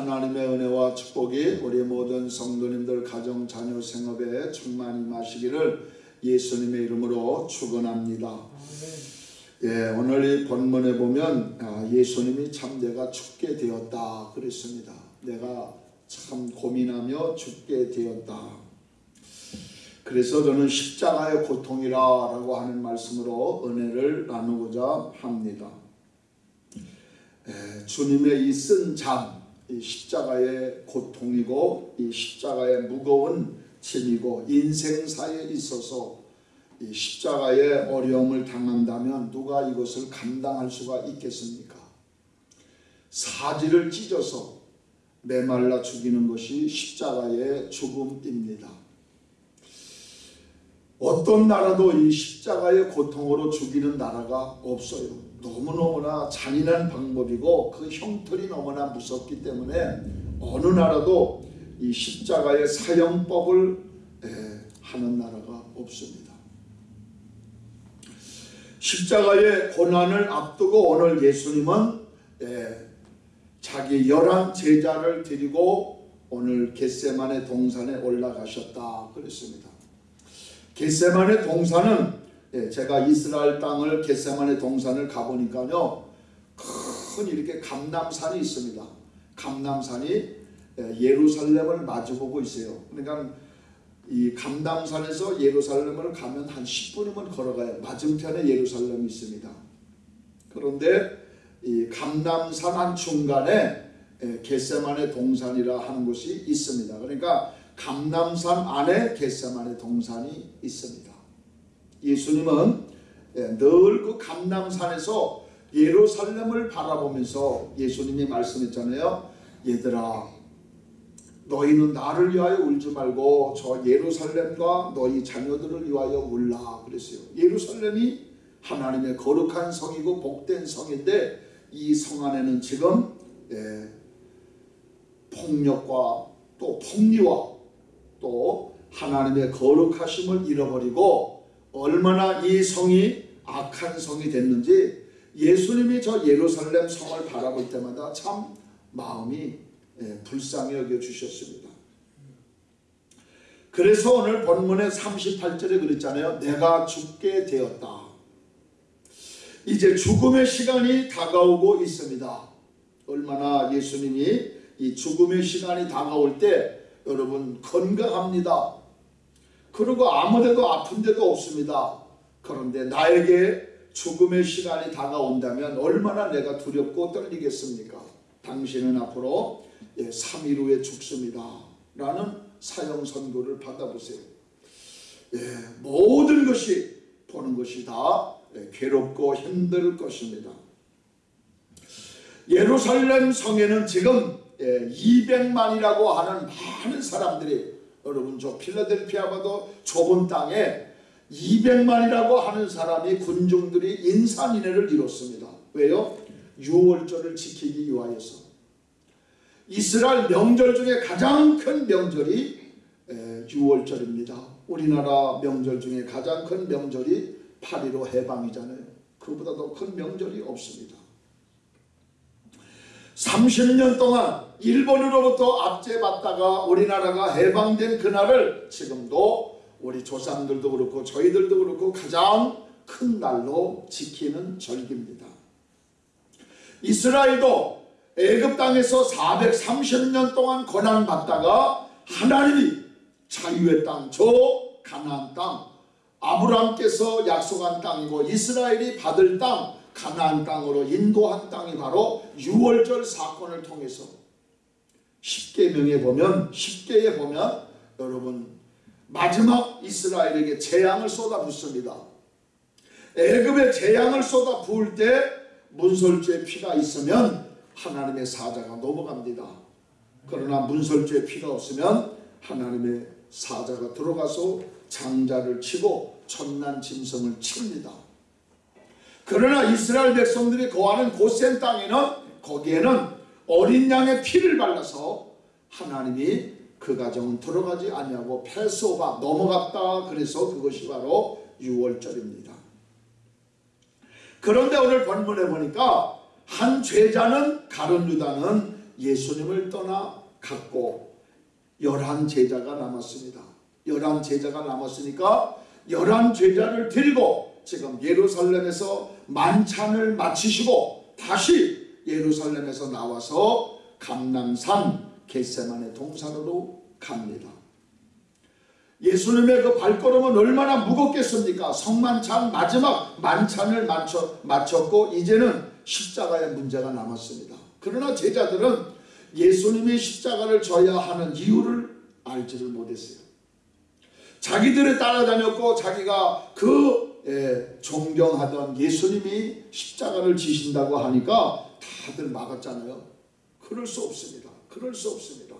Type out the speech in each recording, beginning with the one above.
하나님의 은혜와 축복이 우리 모든 성도님들 가정 자녀 생업에 충만히 마시기를 예수님의 이름으로 축원합니다. 예, 오늘 이 본문에 보면 아, 예수님이 참 내가 죽게 되었다 그랬습니다. 내가 참 고민하며 죽게 되었다. 그래서 저는 십자가의 고통이라고 하는 말씀으로 은혜를 나누고자 합니다. 예, 주님의 이 쓴 잠, 이 십자가의 고통이고 이 십자가의 무거운 짐이고 인생사에 있어서 이 십자가의 어려움을 당한다면 누가 이것을 감당할 수가 있겠습니까? 사지를 찢어서 메말라 죽이는 것이 십자가의 죽음입니다. 어떤 나라도 이 십자가의 고통으로 죽이는 나라가 없어요. 너무너무나 잔인한 방법이고 그 형틀이 너무나 무섭기 때문에 어느 나라도 이 십자가의 사형법을 하는 나라가 없습니다. 십자가의 고난을 앞두고 오늘 예수님은 자기 열한 제자를 데리고 오늘 겟세만의 동산에 올라가셨다 그랬습니다. 겟세만의 동산은 예, 제가 이스라엘 땅을 겟세만의 동산을 가보니까요. 큰 이렇게 감남산이 있습니다. 감남산이 예, 예루살렘을 마주보고 있어요. 그러니까 이 감담산에서 예루살렘을 가면 한 10분이면 걸어가요. 맞은편에 예루살렘이 있습니다. 그런데 이 감남산 한 중간에 예, 겟세만의 동산이라 하는 곳이 있습니다. 그러니까 감남산 안에 겟세만의 동산이 있습니다. 예수님은 예, 늘그 감남산에서 예루살렘을 바라보면서 예수님이 말씀했잖아요. 얘들아 너희는 나를 위하여 울지 말고 저 예루살렘과 너희 자녀들을 위하여 울라 그랬어요. 예루살렘이 하나님의 거룩한 성이고 복된 성인데 이 성 안에는 지금 예, 폭력과 또 폭리와 또 하나님의 거룩하심을 잃어버리고 얼마나 이 성이 악한 성이 됐는지 예수님이 저 예루살렘 성을 바라볼 때마다 참 마음이 예, 불쌍히 여겨 주셨습니다. 그래서 오늘 본문의 38절에 그랬잖아요. 내가 죽게 되었다. 이제 죽음의 시간이 다가오고 있습니다. 얼마나 예수님이 이 죽음의 시간이 다가올 때 여러분 건강합니다. 그리고 아무데도 아픈 데도 없습니다. 그런데 나에게 죽음의 시간이 다가온다면 얼마나 내가 두렵고 떨리겠습니까? 당신은 앞으로 3일 예, 후에 죽습니다. 라는 사형 선고를 받아보세요. 예, 모든 것이 보는 것이 다 예, 괴롭고 힘들 것입니다. 예루살렘 성에는 지금 200만이라고 하는 많은 사람들이 여러분 저 필라델피아가도 좁은 땅에 200만이라고 하는 사람이 군중들이 인산인해를 이뤘습니다. 왜요? 6월절을 지키기 위하여서 이스라엘 명절 중에 가장 큰 명절이 6월절입니다. 우리나라 명절 중에 가장 큰 명절이 8.15 해방이잖아요. 그보다 더 큰 명절이 없습니다. 30년 동안 일본으로부터 압제받다가 우리나라가 해방된 그날을 지금도 우리 조상들도 그렇고 저희들도 그렇고 가장 큰 날로 지키는 절기입니다. 이스라엘도 애굽 땅에서 430년 동안 고난받다가 하나님이 자유의 땅, 저 가나안 땅, 아브라함께서 약속한 땅이고 이스라엘이 받을 땅, 가나안 땅으로 인도한 땅이 바로 6월절 사건을 통해서 10계명에 보면 10계에 보면 여러분 마지막 이스라엘에게 재앙을 쏟아붓습니다. 애굽에 재앙을 쏟아 부을 때 문설주의 피가 있으면 하나님의 사자가 넘어갑니다. 그러나 문설주의 피가 없으면 하나님의 사자가 들어가서 장자를 치고 천난 짐승을 칩니다. 그러나 이스라엘 백성들이 거하는 고센 땅에는 거기에는 어린 양의 피를 발라서 하나님이 그 가정은 들어가지 아니하고 패소가 넘어갔다 그래서 그것이 바로 6월절입니다. 그런데 오늘 본문에 보니까 한 죄자는 가론 유다는 예수님을 떠나 갔고 열한 제자가 남았습니다. 열한 제자가 남았으니까 열한 제자를 데리고 지금 예루살렘에서 만찬을 마치시고 다시 예루살렘에서 나와서 감남산 겟세만의 동산으로 갑니다. 예수님의 그 발걸음은 얼마나 무겁겠습니까? 성만찬 마지막 만찬을 마쳐, 마쳤고 이제는 십자가의 문제가 남았습니다. 그러나 제자들은 예수님이 십자가를 져야 하는 이유를 알지를 못했어요. 자기들을 따라다녔고 자기가 그 예, 존경하던 예수님이 십자가를 지신다고 하니까 다들 막았잖아요. 그럴 수 없습니다. 그럴 수 없습니다.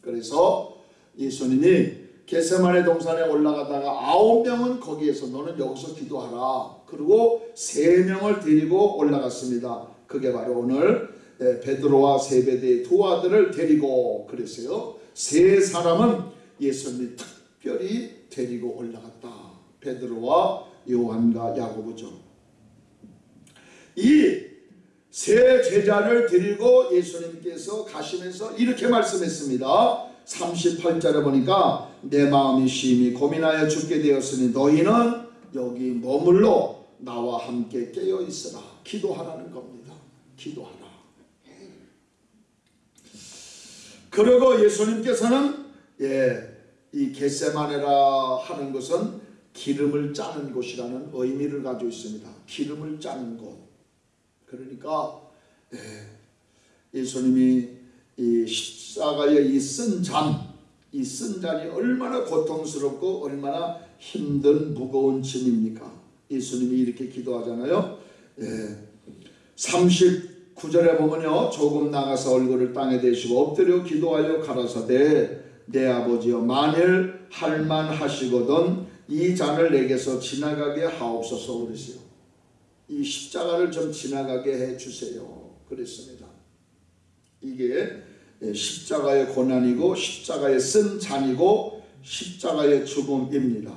그래서 예수님이 게세만의 동산에 올라가다가 아홉 명은 거기에서 너는 여기서 기도하라. 그리고 세 명을 데리고 올라갔습니다. 그게 바로 오늘 베드로와 세베대의 두 아들을 데리고 그랬어요. 세 사람은 예수님이 특별히 데리고 올라갔다. 베드로와 요한과 야고보죠. 이 세 제자를 데리고 예수님께서 가시면서 이렇게 말씀했습니다. 38절에 보니까 내 마음이 심히 고민하여 죽게 되었으니 너희는 여기 머물러 나와 함께 깨어 있으라. 기도하라는 겁니다. 기도하라. 그리고 예수님께서는 예, 이 겟세마네라 하는 것은 기름을 짜는 곳이라는 의미를 가지고 있습니다. 기름을 짜는 곳. 그러니까 예, 예수님이 이 십자가의 이쓴 잔, 이 쓴 잔이 얼마나 고통스럽고 얼마나 힘든 무거운 짐입니까? 예수님이 이렇게 기도하잖아요. 예. 39절에 보면요. 조금 나가서 얼굴을 땅에 대시고 엎드려 기도하여 가라사대 내 아버지여 만일 할만하시거든 이 잔을 내게서 지나가게 하옵소서 그러세요. 이 십자가를 좀 지나가게 해 주세요. 그랬습니다. 이게 예, 십자가의 고난이고 십자가의 쓴 잔이고 십자가의 죽음입니다.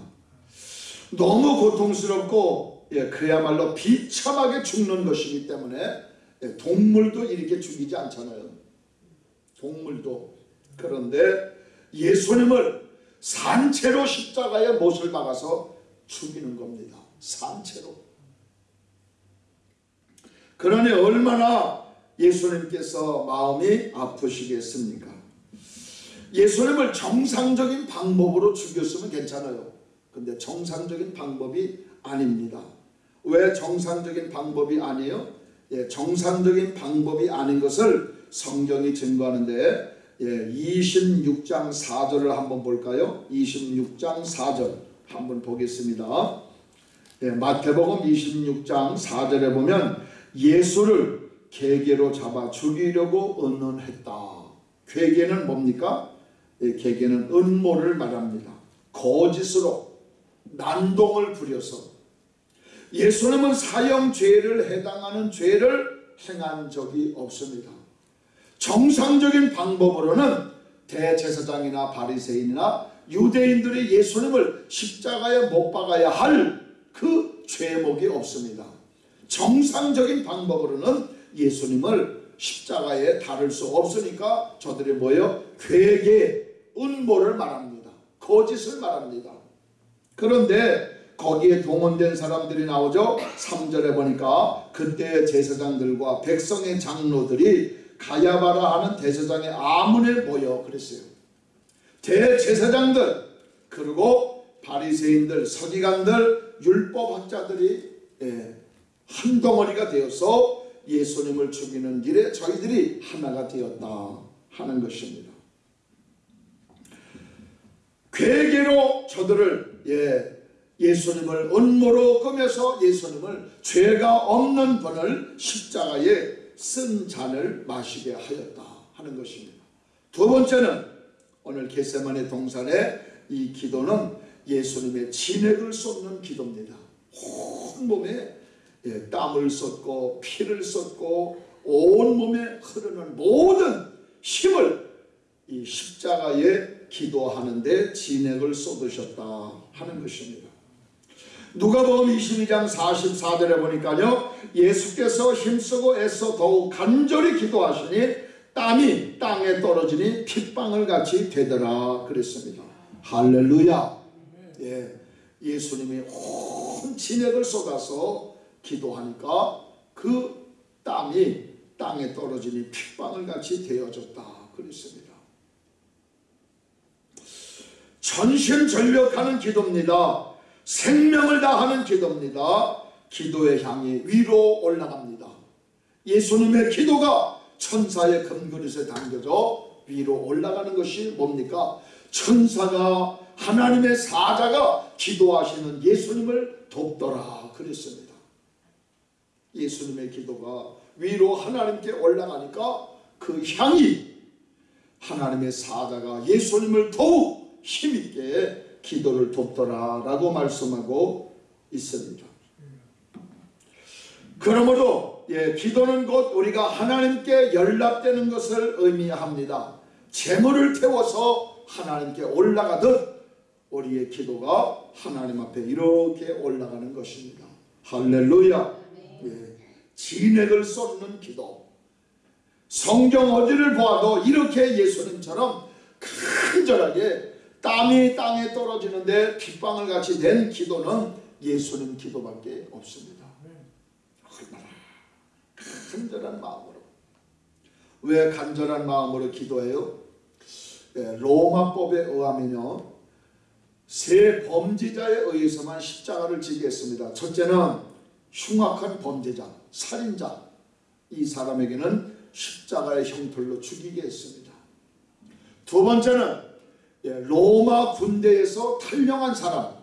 너무 고통스럽고 예, 그야말로 비참하게 죽는 것이기 때문에 예, 동물도 이렇게 죽이지 않잖아요. 동물도 그런데 예수님을 산채로 십자가에 못을 박아서 죽이는 겁니다. 산채로. 그러니 얼마나 예수님께서 마음이 아프시겠습니까? 예수님을 정상적인 방법으로 죽였으면 괜찮아요. 근데 정상적인 방법이 아닙니다. 왜 정상적인 방법이 아니에요? 예, 정상적인 방법이 아닌 것을 성경이 증거하는데 예, 26장 4절을 한번 볼까요? 26장 4절 한번 보겠습니다. 예, 마태복음 26장 4절에 보면 예수를 계계로 잡아 죽이려고 언론했다. 괴계는 뭡니까? 예, 괴계는 음모를 말합니다. 거짓으로 난동을 부려서 예수님은 사형죄를 해당하는 죄를 행한 적이 없습니다. 정상적인 방법으로는 대제사장이나 바리새인이나 유대인들이 예수님을 십자가에 못 박아야 할 그 죄목이 없습니다. 정상적인 방법으로는 예수님을 십자가에 다룰 수 없으니까 저들이 뭐예요? 괴계, 음모를 말합니다. 거짓을 말합니다. 그런데 거기에 동원된 사람들이 나오죠. 3절에 보니까 그때 제사장들과 백성의 장로들이 가야바라 하는 대제사장의 아문에 모여 그랬어요. 대제사장들 그리고 바리새인들, 서기관들, 율법학자들이 예, 한 덩어리가 되어서 예수님을 죽이는 길에 저희들이 하나가 되었다 하는 것입니다. 괴계로 저들을 예, 예수님을 음모로 꾸며서 예수님을 죄가 없는 분을 십자가에 쓴 잔을 마시게 하였다 하는 것입니다. 두 번째는 오늘 게세만의 동산의 이 기도는 예수님의 진액을 쏟는 기도입니다. 온 몸에 예, 땀을 쏟고 피를 쏟고 온 몸에 흐르는 모든 힘을 이 십자가에 기도하는데 진액을 쏟으셨다 하는 것입니다. 누가복음 22장 44절에 보니까요. 예수께서 힘쓰고 애써 더욱 간절히 기도하시니 땀이 땅에 떨어지니 핏방울 같이 되더라 그랬습니다. 할렐루야. 예, 예수님이 온 진액을 쏟아서 기도하니까 그 땀이 땅에 떨어지니 핏방울 같이 되어졌다 그랬습니다. 전심전력하는 기도입니다. 생명을 다하는 기도입니다. 기도의 향이 위로 올라갑니다. 예수님의 기도가 천사의 금그릇에 담겨져 위로 올라가는 것이 뭡니까? 천사가 하나님의 사자가 기도하시는 예수님을 돕더라 그랬습니다. 예수님의 기도가 위로 하나님께 올라가니까 그 향이 하나님의 사자가 예수님을 더욱 힘있게 기도를 돕더라 라고 말씀하고 있습니다. 그러므로 예, 기도는 곧 우리가 하나님께 연락되는 것을 의미합니다. 재물을 태워서 하나님께 올라가듯 우리의 기도가 하나님 앞에 이렇게 올라가는 것입니다. 할렐루야. 예, 진액을 쏟는 기도. 성경 어디를 보아도 이렇게 예수님처럼 간절하게 땀이 땅에 떨어지는데 빗방울 같이 된 기도는 예수님 기도밖에 없습니다. 얼마나 간절한 마음으로. 왜 간절한 마음으로 기도해요? 예, 로마법에 의하면요. 세 범죄자에 의해서만 십자가를 지게 했습니다. 첫째는 흉악한 범죄자, 살인자. 이 사람에게는 십자가의 형틀로 죽이게 했습니다. 두 번째는 예, 로마 군대에서 탈령한 사람.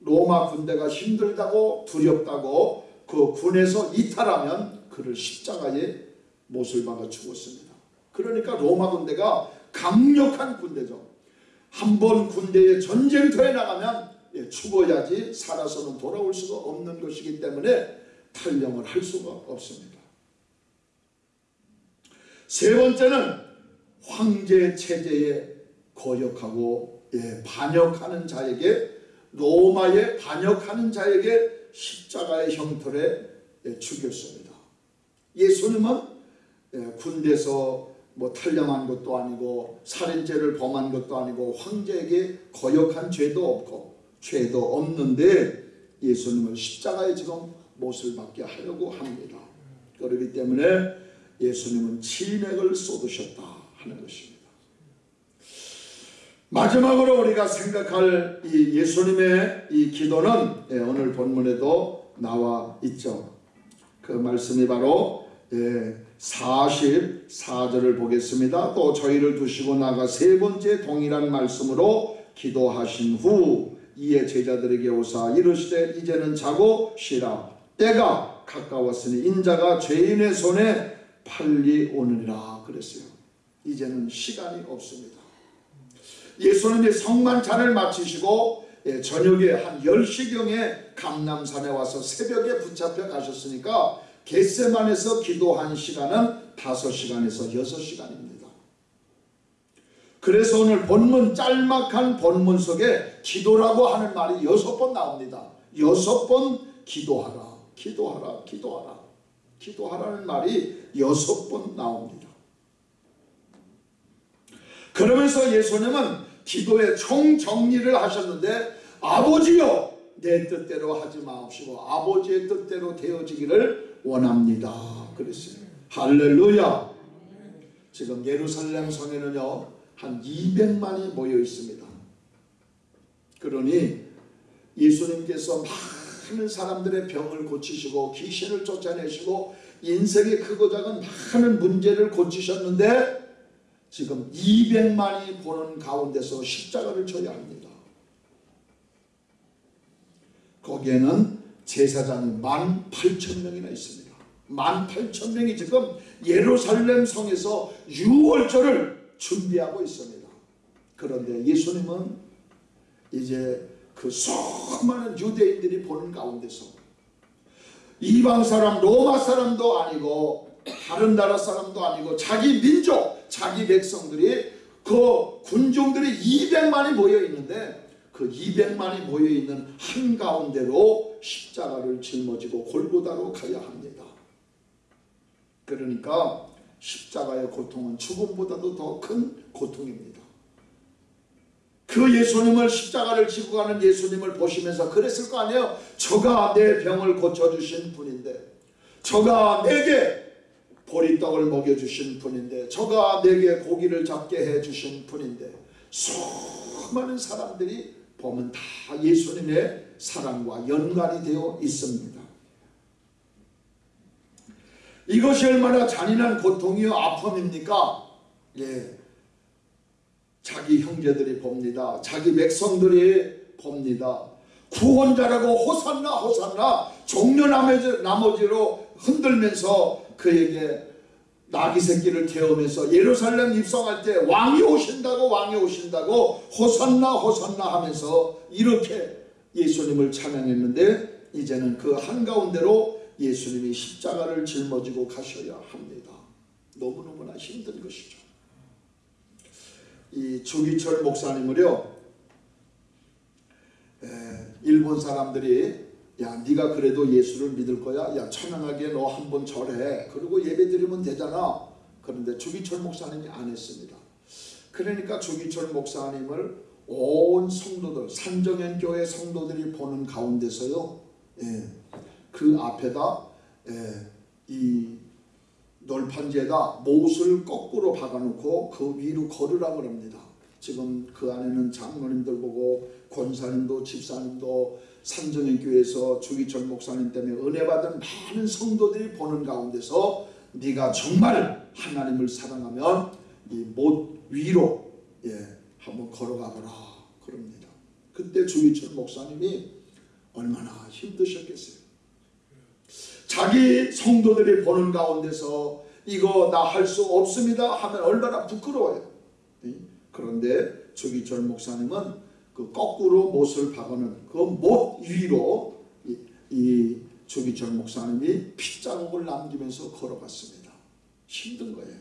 로마 군대가 힘들다고 두렵다고 그 군에서 이탈하면 그를 십자가에 못을 박아 죽었습니다. 그러니까 로마 군대가 강력한 군대죠. 한 번 군대에 전쟁터에 나가면 예, 죽어야지 살아서는 돌아올 수가 없는 것이기 때문에 탈령을 할 수가 없습니다. 세 번째는 황제 체제에 거역하고 예, 반역하는 자에게 로마에 반역하는 자에게 십자가의 형틀에 예, 죽였습니다. 예수님은 예, 군대에서 뭐 탈령한 것도 아니고 살인죄를 범한 것도 아니고 황제에게 거역한 죄도 없고 죄도 없는데 예수님을 십자가에 지금 못을 받게 하려고 합니다. 그렇기 때문에 예수님은 진액을 쏟으셨다 하는 것입니다. 마지막으로 우리가 생각할 이 예수님의 이 기도는 예, 오늘 본문에도 나와 있죠. 그 말씀이 바로 예, 44절을 보겠습니다. 또 저희를 두시고 나가 세 번째 동일한 말씀으로 기도하신 후 이에 제자들에게 오사 이르시되 이제는 자고 쉬라 때가 가까웠으니 인자가 죄인의 손에 팔리 오느니라 그랬어요. 이제는 시간이 없습니다. 예수님이 성만찬을 마치시고 예, 저녁에 한 10시경에 감남산에 와서 새벽에 붙잡혀 가셨으니까 겟세만에서 기도한 시간은 5시간에서 6시간입니다. 그래서 오늘 본문 짤막한 본문 속에 기도라고 하는 말이 여섯 번 나옵니다. 여섯 번 기도하라, 기도하라, 기도하라, 기도하라는 말이 여섯 번 나옵니다. 그러면서 예수님은 기도의 총정리를 하셨는데 아버지여 내 뜻대로 하지 마옵시고 아버지의 뜻대로 되어지기를 원합니다. 그랬어요. 할렐루야. 지금 예루살렘 성에는요 한 200만이 모여 있습니다. 그러니 예수님께서 많은 사람들의 병을 고치시고 귀신을 쫓아내시고 인생의 크고 작은 많은 문제를 고치셨는데 지금 200만이 보는 가운데서 십자가를 져야 합니다. 거기에는 제사장이 18,000명이나 있습니다. 18,000명이 지금 예루살렘 성에서 6월절을 준비하고 있습니다. 그런데 예수님은 이제 그 수많은 유대인들이 보는 가운데서 이방 사람 로마 사람도 아니고 다른 나라 사람도 아니고 자기 민족 자기 백성들이 그 군중들이 200만이 모여 있는데 그 200만이 모여 있는 한 가운데로 십자가를 짊어지고 골고다로 가야 합니다. 그러니까 십자가의 고통은 죽음보다도 더 큰 고통입니다. 그 예수님을 십자가를 지고 가는 예수님을 보시면서 그랬을 거 아니에요. 저가 내 병을 고쳐주신 분인데 저가 내게 보리떡을 먹여주신 분인데 저가 내게 고기를 잡게 해주신 분인데 수많은 사람들이 보면 다 예수님의 사랑과 연관이 되어 있습니다. 이것이 얼마나 잔인한 고통이요 아픔입니까? 예. 자기 형제들이 봅니다. 자기 백성들이 봅니다. 구원자라고 호산나 호산나 종려 나머지, 나머지로 흔들면서 그에게 나귀 새끼를 태우면서 예루살렘 입성할 때 왕이 오신다고 왕이 오신다고 호산나 호산나 하면서 이렇게 예수님을 찬양했는데 이제는 그 한가운데로 예수님이 십자가를 짊어지고 가셔야 합니다. 너무너무나 힘든 것이죠. 이 주기철 목사님을요 에, 일본 사람들이 야 네가 그래도 예수를 믿을 거야? 야 천연하게 너 한 번 절해. 그리고 예배 드리면 되잖아. 그런데 주기철 목사님이 안 했습니다. 그러니까 주기철 목사님을 온 성도들 산정현 교회 성도들이 보는 가운데서요 예, 그 앞에다 예, 이 널판지에다 못을 거꾸로 박아놓고 그 위로 걸으라 그럽니다. 지금 그 안에는 장로님들 보고 권사님도 집사님도 산정현 교회에서 주기철 목사님 때문에 은혜 받은 많은 성도들이 보는 가운데서 네가 정말 하나님을 사랑하면 이 못 위로 예, 한번 걸어가 보라 그럽니다. 그때 주기철 목사님이 얼마나 힘드셨겠어요. 자기 성도들이 보는 가운데서 이거 나 할 수 없습니다 하면 얼마나 부끄러워요. 그런데 주기철 목사님은 그 거꾸로 못을 박아는 그못 위로 이, 이 주기철 목사님이 핏자국을 남기면서 걸어갔습니다. 힘든 거예요.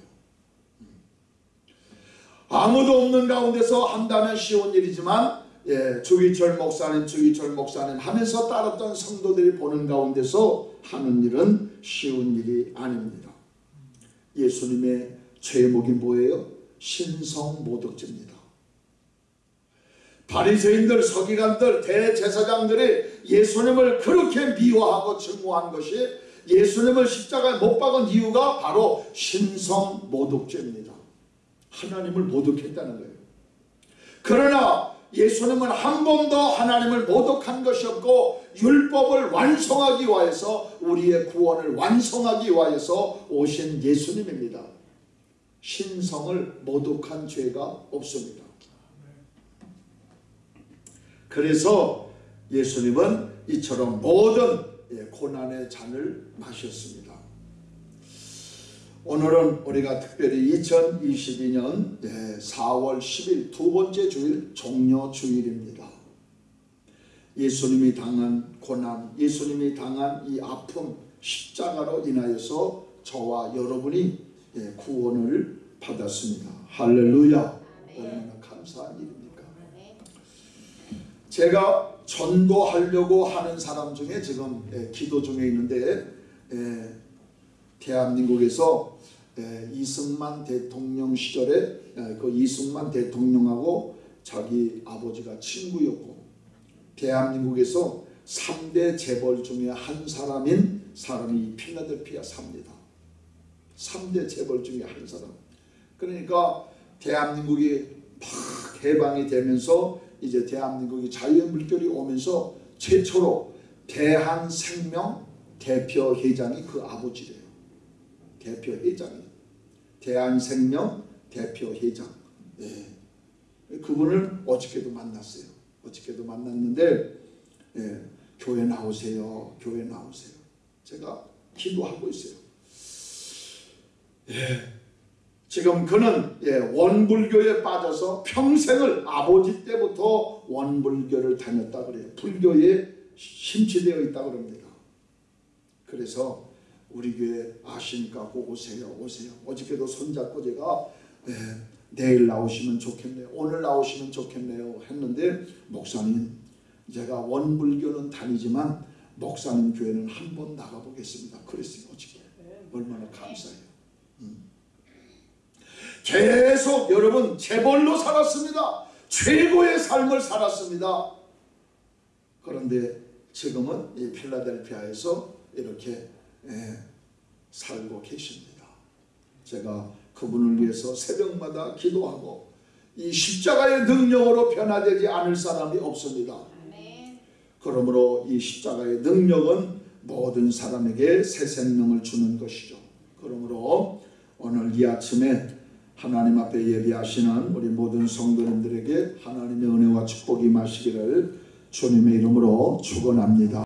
음. 아무도 없는 가운데서 한다면 쉬운 일이지만 예, 주기철 목사님, 주기철 목사님 하면서 따랐던 성도들이 보는 가운데서 하는 일은 쉬운 일이 아닙니다. 예수님의 죄목이 뭐예요? 신성모독죄입니다. 바리새인들, 서기관들, 대제사장들이 예수님을 그렇게 미워하고 증오한 것이 예수님을 십자가에 못 박은 이유가 바로 신성 모독죄입니다. 하나님을 모독했다는 거예요. 그러나 예수님은 한 번도 하나님을 모독한 것이 없고 율법을 완성하기 위해서 우리의 구원을 완성하기 위해서 오신 예수님입니다. 신성을 모독한 죄가 없습니다. 그래서 예수님은 이처럼 모든 예, 고난의 잔을 마셨습니다. 오늘은 우리가 특별히 2022년 4월 10일 두 번째 주일 종려 주일입니다. 예수님이 당한 고난, 예수님이 당한 이 아픔, 십자가로 인하여서 저와 여러분이 예, 구원을 받았습니다. 할렐루야. 얼마나 감사한 일입니까? 제가 전도하려고 하는 사람 중에 지금 예, 기도 중에 있는데 예, 대한민국에서 이승만 대통령 시절에 그 이승만 대통령하고 자기 아버지가 친구였고 대한민국에서 3대 재벌 중에 한 사람인 사람이 필라델피아 삽니다. 3대 재벌 중에 한 사람. 그러니까 대한민국이 막 개방이 되면서 이제 대한민국이 자유의 물결이 오면서 최초로 대한생명 대표회장이 그 아버지래요. 대표회장이 대한생명 대표회장. 네. 그분을 어저께도 만났어요. 어저께도 만났는데 예, 교회 나오세요. 교회 나오세요. 제가 기도하고 있어요. 예, 지금 그는 예, 원불교에 빠져서 평생을 아버지 때부터 원불교를 다녔다 그래요. 불교에 심취되어 있다 그럽니다. 그래서 우리 교회 아시니까 꼭 오세요. 오세요. 어저께도 손잡고 제가 예, 내일 나오시면 좋겠네요. 오늘 나오시면 좋겠네요. 했는데 목사님 제가 원불교는 다니지만 목사님 교회는 한 번 나가보겠습니다. 그랬어요. 어저께. 얼마나 감사해요. 음. 계속 여러분 재벌로 살았습니다. 최고의 삶을 살았습니다. 그런데 지금은 이 필라델피아에서 이렇게 예, 살고 계십니다. 제가 그분을 위해서 새벽마다 기도하고 이 십자가의 능력으로 변화되지 않을 사람이 없습니다. 그러므로 이 십자가의 능력은 모든 사람에게 새 생명을 주는 것이죠. 그러므로 오늘 이 아침에 하나님 앞에 예비하시는 우리 모든 성도님들에게 하나님의 은혜와 축복이 마시기를 주님의 이름으로 축원합니다.